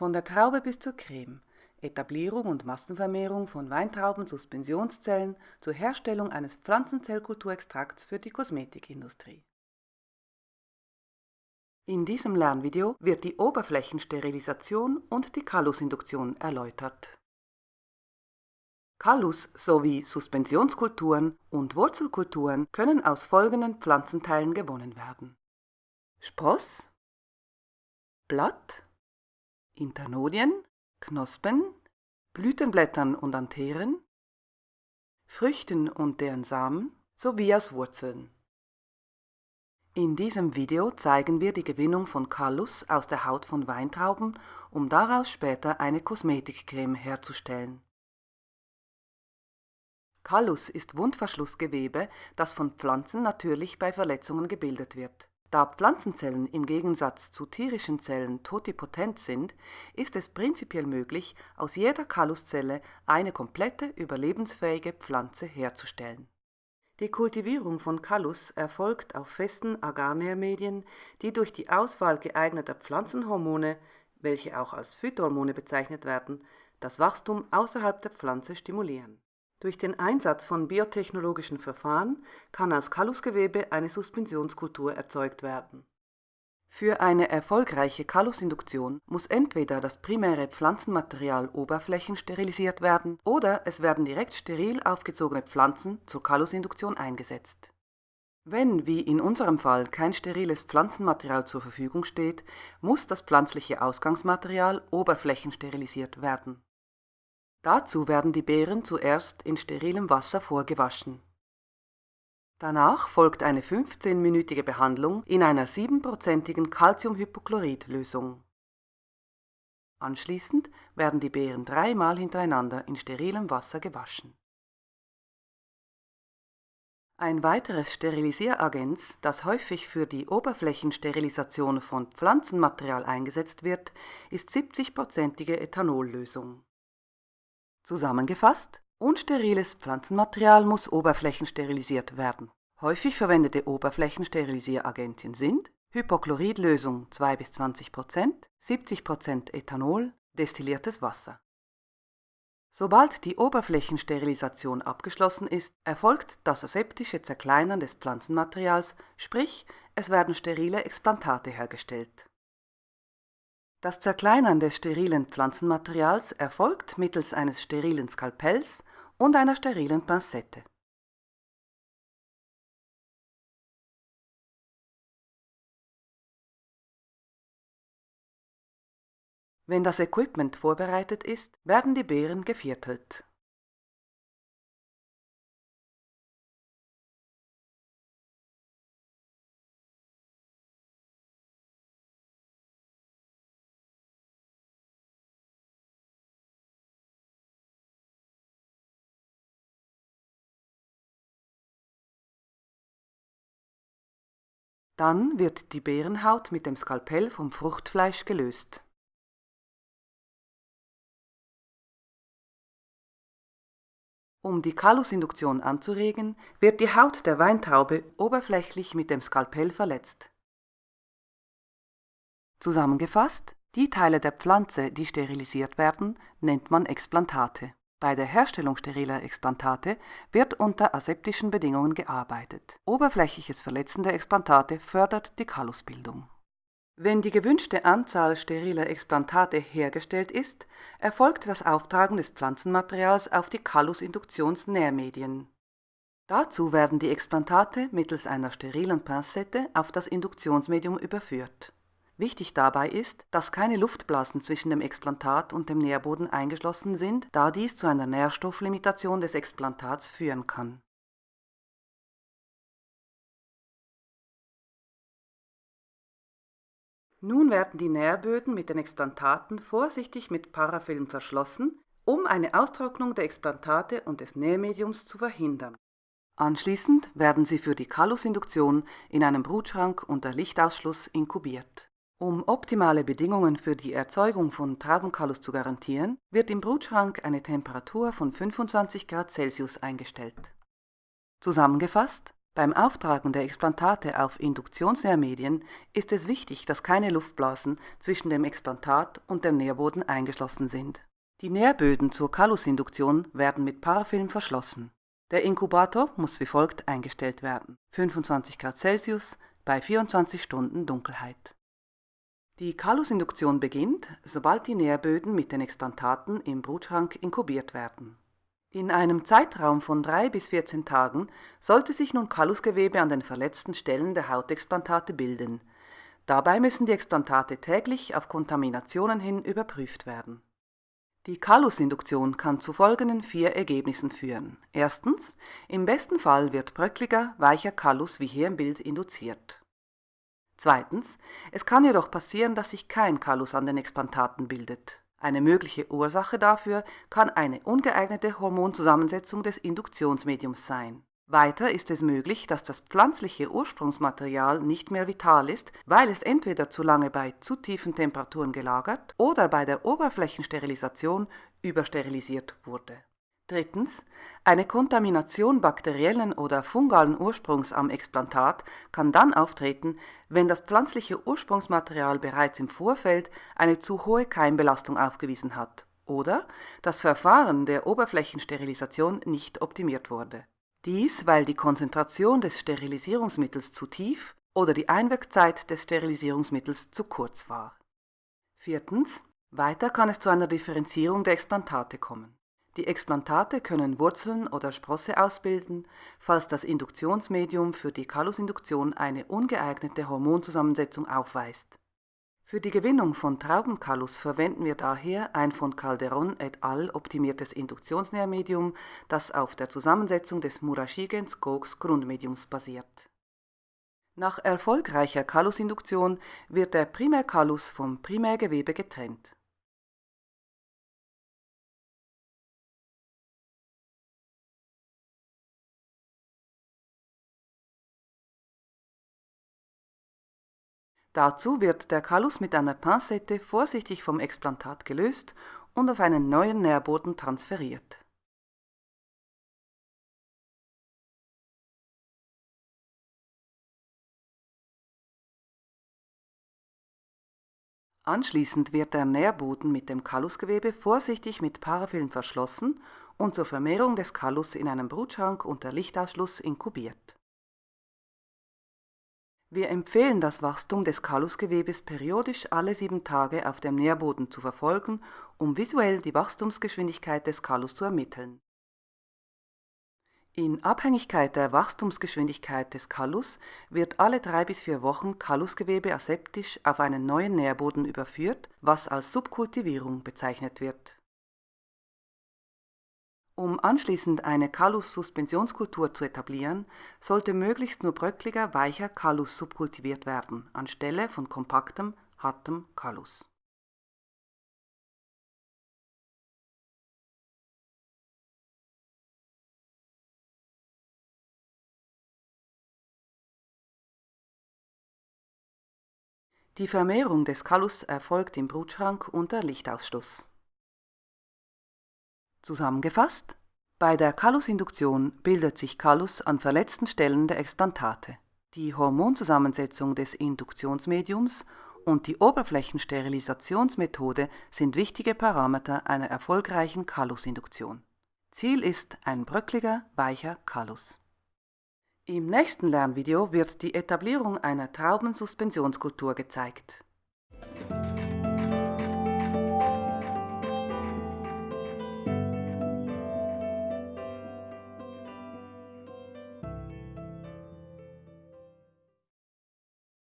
Von der Traube bis zur Creme. Etablierung und Massenvermehrung von Weintrauben-Suspensionszellen zur Herstellung eines Pflanzenzellkulturextrakts für die Kosmetikindustrie. In diesem Lernvideo wird die Oberflächensterilisation und die Kallusinduktion erläutert. Kallus sowie Suspensionskulturen und Wurzelkulturen können aus folgenden Pflanzenteilen gewonnen werden. Spross, Blatt, Internodien, Knospen, Blütenblättern und Antheren, Früchten und deren Samen sowie aus Wurzeln. In diesem Video zeigen wir die Gewinnung von Kallus aus der Haut von Weintrauben, um daraus später eine Kosmetikcreme herzustellen. Kallus ist Wundverschlussgewebe, das von Pflanzen natürlich bei Verletzungen gebildet wird. Da Pflanzenzellen im Gegensatz zu tierischen Zellen totipotent sind, ist es prinzipiell möglich, aus jeder Kalluszelle eine komplette überlebensfähige Pflanze herzustellen. Die Kultivierung von Kallus erfolgt auf festen Agarnährmedien, die durch die Auswahl geeigneter Pflanzenhormone, welche auch als Phytohormone bezeichnet werden, das Wachstum außerhalb der Pflanze stimulieren. Durch den Einsatz von biotechnologischen Verfahren kann aus Kallusgewebe eine Suspensionskultur erzeugt werden für eine erfolgreiche Kallusinduktion muss entweder das primäre Pflanzenmaterial oberflächensterilisiert werden oder es werden direkt steril aufgezogene Pflanzen zur Kallusinduktion eingesetzt. Wenn, wie in unserem Fall, kein steriles Pflanzenmaterial zur Verfügung steht, muss das pflanzliche Ausgangsmaterial oberflächensterilisiert werden. Dazu werden die Beeren zuerst in sterilem Wasser vorgewaschen Danach folgt eine 15-minütige Behandlung in einer 7%igen Calciumhypochlorid-Lösung. Anschließend werden die Beeren dreimal hintereinander in sterilem Wasser gewaschen. Ein weiteres Sterilisieragent, das häufig für die Oberflächensterilisation von Pflanzenmaterial eingesetzt wird, ist 70%ige Ethanollösung. Zusammengefasst Unsteriles Pflanzenmaterial muss oberflächensterilisiert werden. Häufig verwendete Oberflächensterilisieragentien sind Hypochloridlösung 2 bis 20% 70% Ethanol, destilliertes Wasser. Sobald die Oberflächensterilisation abgeschlossen ist, erfolgt das aseptische Zerkleinern des Pflanzenmaterials, sprich es werden sterile Explantate hergestellt das Zerkleinern des sterilen Pflanzenmaterials erfolgt mittels eines sterilen Skalpells und einer sterilen Pinzette. Wenn das Equipment vorbereitet ist, werden die Beeren geviertelt Dann wird die Beerenhaut mit dem Skalpell vom Fruchtfleisch gelöst. Um die Kallusinduktion anzuregen, wird die Haut der Weintraube oberflächlich mit dem Skalpell verletzt. Zusammengefasst, die Teile der Pflanze, die sterilisiert werden, nennt man Explantate. Bei der Herstellung steriler Explantate wird unter aseptischen Bedingungen gearbeitet. Oberflächliches Verletzen der Explantate fördert die Kallusbildung. Wenn die gewünschte Anzahl steriler Explantate hergestellt ist, erfolgt das Auftragen des Pflanzenmaterials auf die Kallusinduktionsnährmedien. Dazu werden die Explantate mittels einer sterilen Pinzette auf das Induktionsmedium überführt Wichtig dabei ist, dass keine Luftblasen zwischen dem Explantat und dem Nährboden eingeschlossen sind, da dies zu einer Nährstofflimitation des Explantats führen kann. Nun werden die Nährböden mit den Explantaten vorsichtig mit Parafilm verschlossen, um eine Austrocknung der Explantate und des Nährmediums zu verhindern. Anschließend werden sie für die Kallusinduktion in einem Brutschrank unter Lichtausschluss inkubiert um optimale Bedingungen für die Erzeugung von Traubenkallus zu garantieren, wird im Brutschrank eine Temperatur von 25 Grad Celsius eingestellt. Zusammengefasst, Beim Auftragen der Explantate auf Induktionsnährmedien ist es wichtig, dass keine Luftblasen zwischen dem Explantat und dem Nährboden eingeschlossen sind. Die Nährböden zur Kalusinduktion werden mit Parafilm verschlossen. Der Inkubator muss wie folgt eingestellt werden: 25 Grad Celsius bei 24 Stunden Dunkelheit. Die Kalusinduktion beginnt, sobald die Nährböden mit den Explantaten im Brutschrank inkubiert werden. In einem Zeitraum von 3 bis 14 Tagen sollte sich nun Kalusgewebe an den verletzten Stellen der Hautexplantate bilden. Dabei müssen die Explantate täglich auf Kontaminationen hin überprüft werden die Kalusinduktion kann zu folgenden vier Ergebnissen führen. Erstens, im besten Fall wird bröckliger, weicher Kalus wie hier im Bild induziert. Zweitens, es kann jedoch passieren, dass sich kein Kalus an den Explantaten bildet. Eine mögliche Ursache dafür kann eine ungeeignete Hormonzusammensetzung des Induktionsmediums sein weiter ist es möglich, dass das pflanzliche Ursprungsmaterial nicht mehr vital ist, weil es entweder zu lange bei zu tiefen Temperaturen gelagert oder bei der Oberflächensterilisation übersterilisiert wurde. Drittens. Eine Kontamination bakteriellen oder fungalen Ursprungs am Explantat kann dann auftreten, wenn das pflanzliche Ursprungsmaterial bereits im Vorfeld eine zu hohe Keimbelastung aufgewiesen hat oder das Verfahren der Oberflächensterilisation nicht optimiert wurde. Dies, weil die Konzentration des Sterilisierungsmittels zu tief oder die Einwirkzeit des Sterilisierungsmittels zu kurz war. Viertens. Weiter kann es zu einer Differenzierung der Explantate kommen. Die Explantate können Wurzeln oder Sprosse ausbilden, falls das Induktionsmedium für die Kalusinduktion eine ungeeignete Hormonzusammensetzung aufweist für die Gewinnung von Traubenkalus verwenden wir daher ein von Calderon et al. optimiertes Induktionsnährmedium, das auf der Zusammensetzung des Murashigens-Koks Grundmediums basiert. Nach erfolgreicher Kalusinduktion wird der Primärkalus vom Primärgewebe getrennt Dazu wird der Kallus mit einer Pincette vorsichtig vom Explantat gelöst und auf einen neuen Nährboden transferiert. Anschließend wird der Nährboden mit dem Kallusgewebe vorsichtig mit Parafilm verschlossen und zur Vermehrung des Kallus in einem Brutschrank unter Lichtausschluss inkubiert wir empfehlen das Wachstum des Kalusgewebes periodisch alle sieben Tage auf dem Nährboden zu verfolgen, um visuell die Wachstumsgeschwindigkeit des Kalus zu ermitteln. In Abhängigkeit der Wachstumsgeschwindigkeit des Kalus wird alle drei bis vier Wochen Kalusgewebe aseptisch auf einen neuen Nährboden überführt, was als Subkultivierung bezeichnet wird um anschließend eine Callus-Suspensionskultur zu etablieren, sollte möglichst nur bröckliger, weicher Callus subkultiviert werden, anstelle von kompaktem, hartem Callus. Die Vermehrung des Callus erfolgt im Brutschrank unter Lichtausschluss Zusammengefasst: Bei der Kalusinduktion bildet sich Kallus an verletzten Stellen der Explantate. Die Hormonzusammensetzung des Induktionsmediums und die Oberflächensterilisationsmethode sind wichtige Parameter einer erfolgreichen Kalusinduktion. Ziel ist ein bröckliger, weicher Kallus. Im nächsten Lernvideo wird die Etablierung einer Traubensuspensionskultur gezeigt